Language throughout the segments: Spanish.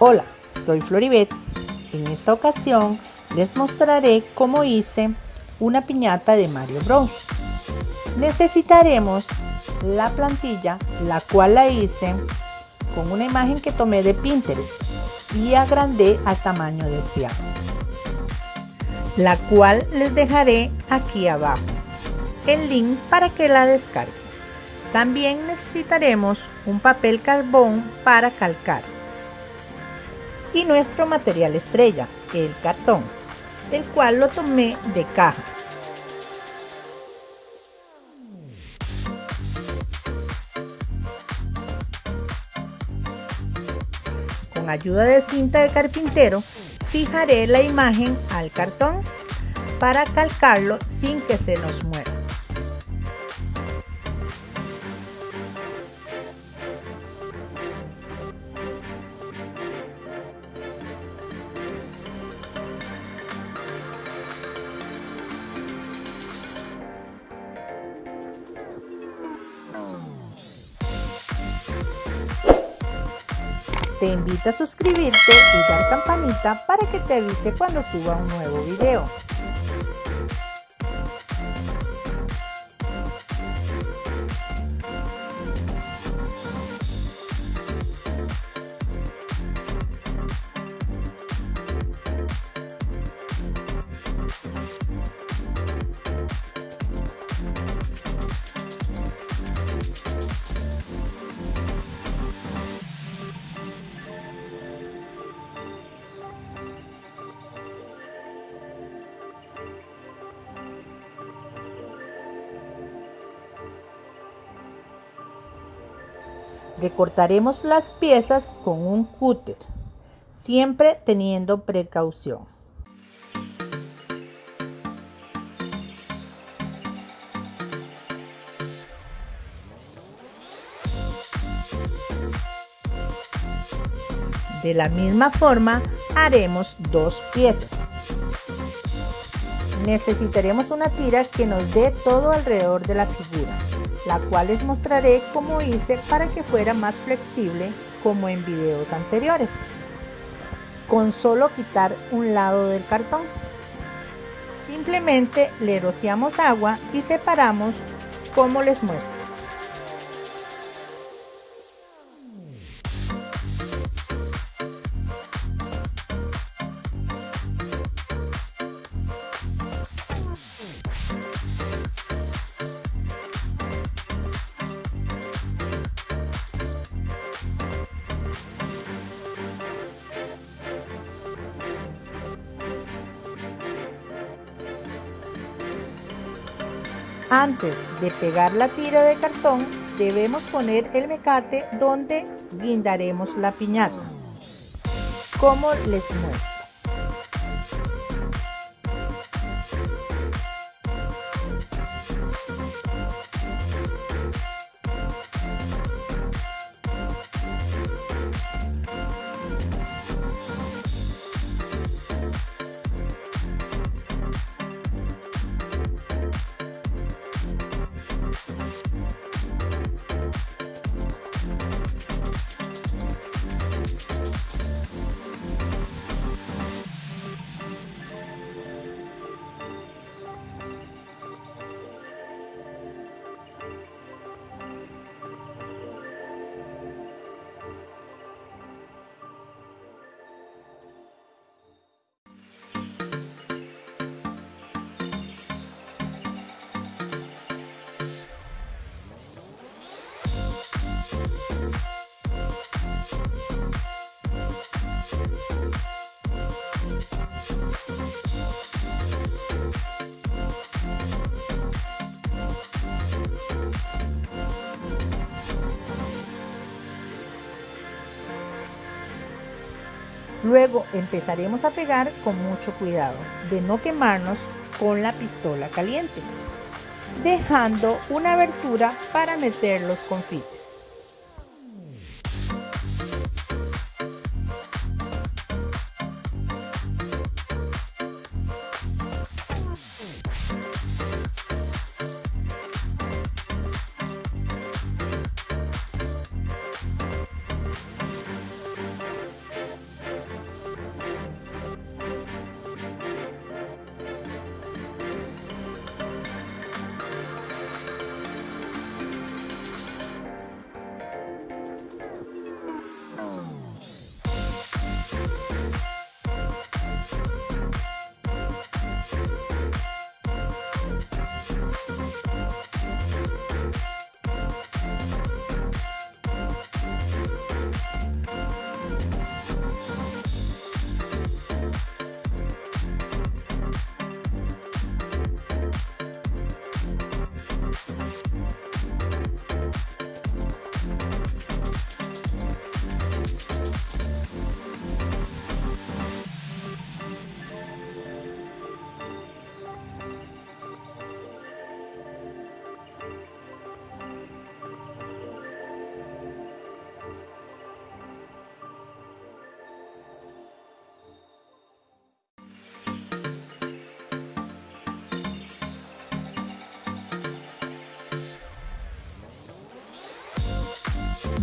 Hola, soy Floribet. En esta ocasión les mostraré cómo hice una piñata de Mario Bros. Necesitaremos la plantilla, la cual la hice con una imagen que tomé de Pinterest y agrandé al tamaño deseado, la cual les dejaré aquí abajo el link para que la descarguen. También necesitaremos un papel carbón para calcar y nuestro material estrella, el cartón, el cual lo tomé de cajas. Con ayuda de cinta de carpintero, fijaré la imagen al cartón para calcarlo sin que se nos mueva. Te invito a suscribirte y dar campanita para que te avise cuando suba un nuevo video. Recortaremos las piezas con un cúter, siempre teniendo precaución. De la misma forma haremos dos piezas. Necesitaremos una tira que nos dé todo alrededor de la figura la cual les mostraré cómo hice para que fuera más flexible como en videos anteriores. Con solo quitar un lado del cartón. Simplemente le rociamos agua y separamos como les muestro. Antes de pegar la tira de cartón, debemos poner el mecate donde guindaremos la piñata, como les muestro. Luego empezaremos a pegar con mucho cuidado de no quemarnos con la pistola caliente, dejando una abertura para meter los confites.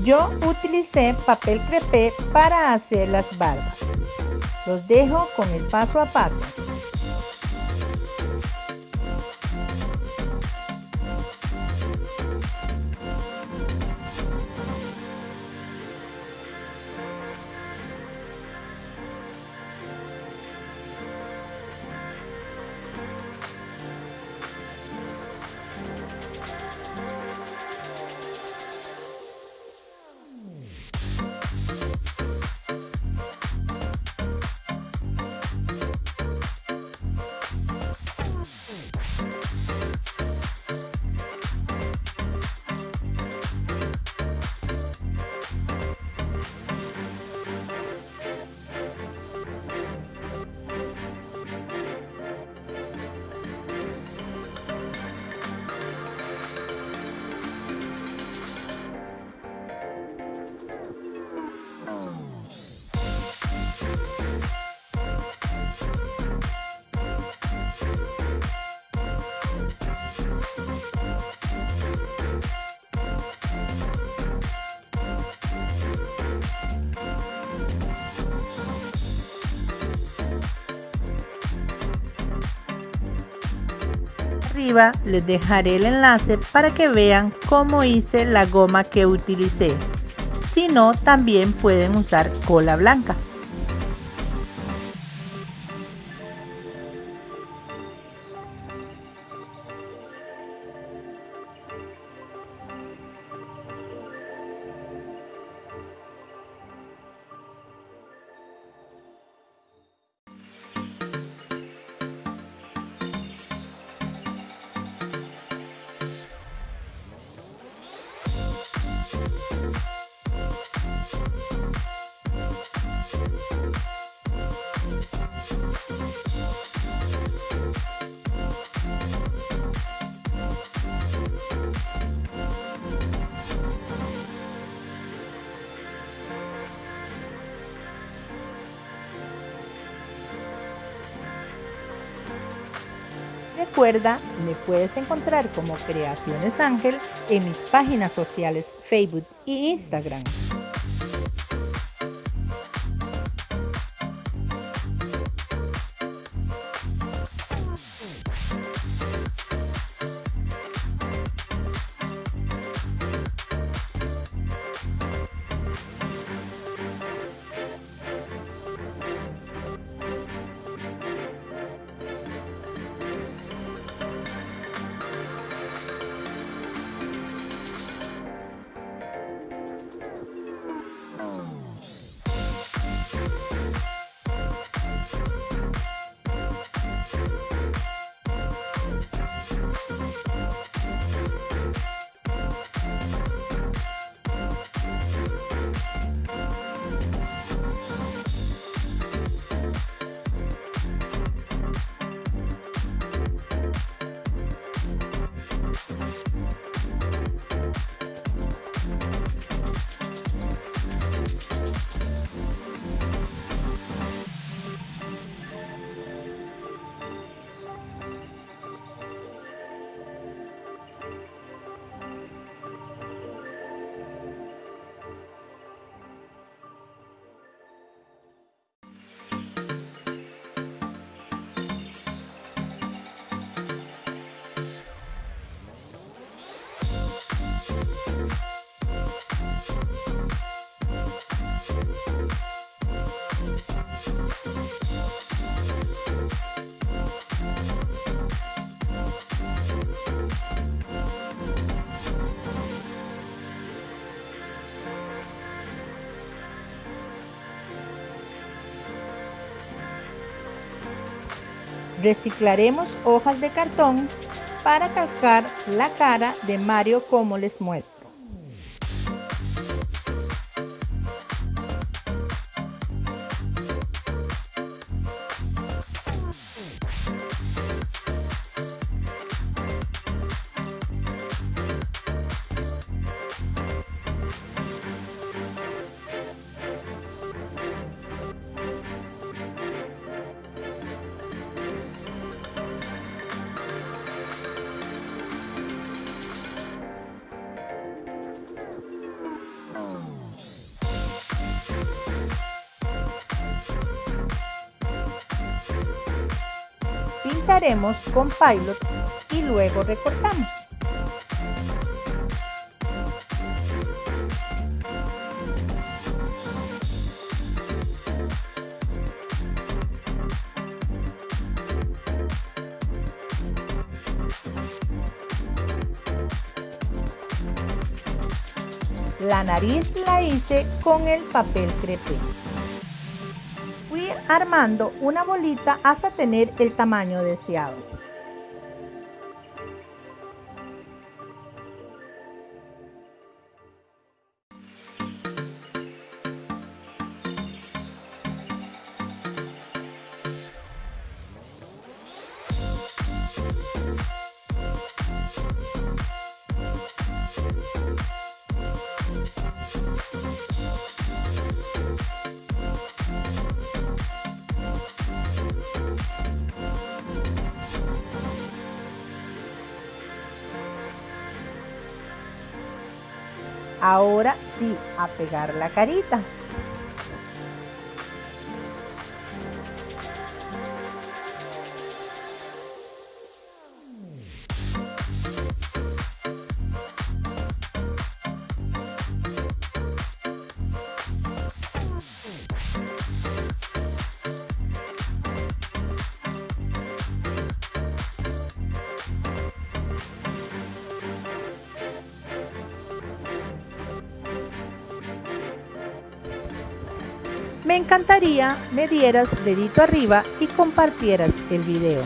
Yo utilicé papel crepé para hacer las barbas. Los dejo con el paso a paso. Les dejaré el enlace para que vean cómo hice la goma que utilicé. Si no, también pueden usar cola blanca. Recuerda, me puedes encontrar como Creaciones Ángel en mis páginas sociales Facebook e Instagram. Reciclaremos hojas de cartón para calcar la cara de Mario como les muestro. Pintaremos con Pilot y luego recortamos. La nariz la hice con el papel crepé. Armando una bolita hasta tener el tamaño deseado. Ahora sí, a pegar la carita. Me encantaría me dieras dedito arriba y compartieras el video.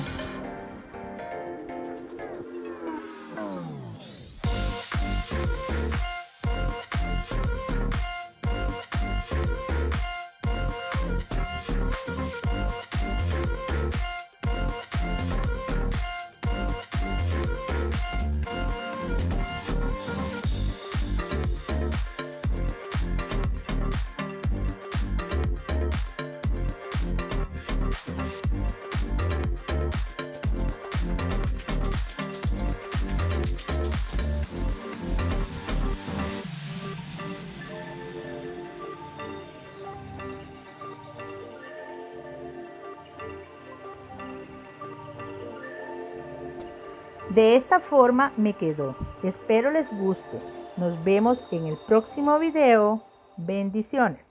De esta forma me quedó. Espero les guste. Nos vemos en el próximo video. Bendiciones.